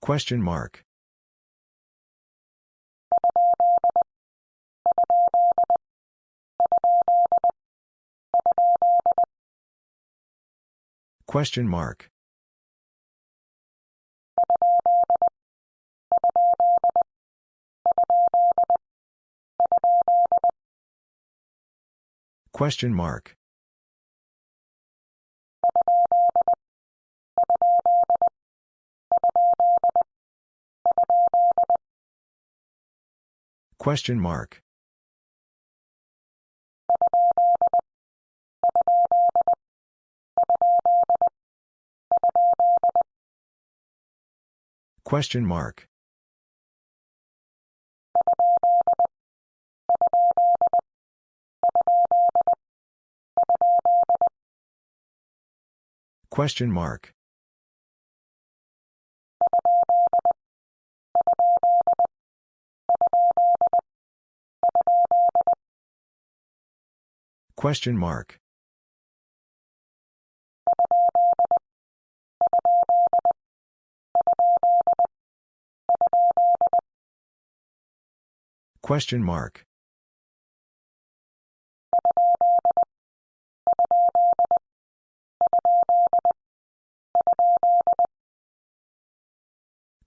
Question mark. Question mark. Question mark. Question mark. Question mark. Question mark. Question mark. Question mark.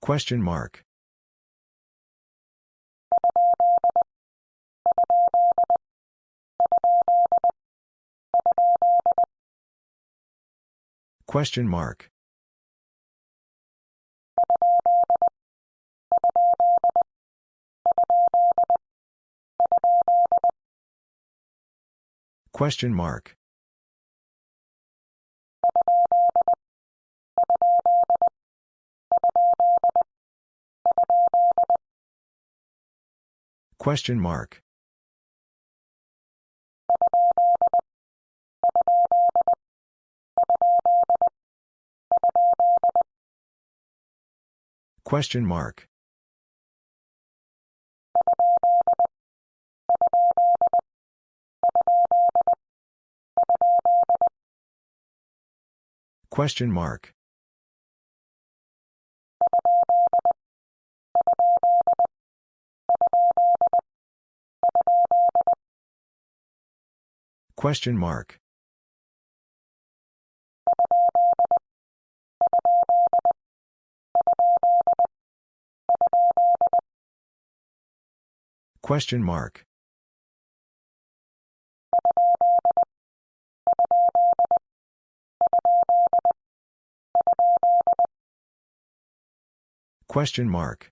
Question mark. Question mark. Question mark. Question mark. Question mark. Question mark. Question mark. Question mark. Question mark.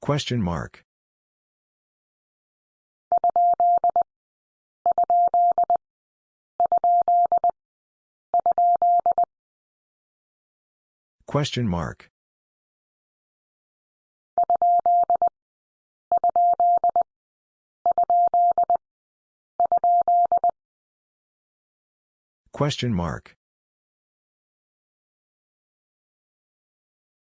Question mark. Question mark. Question mark.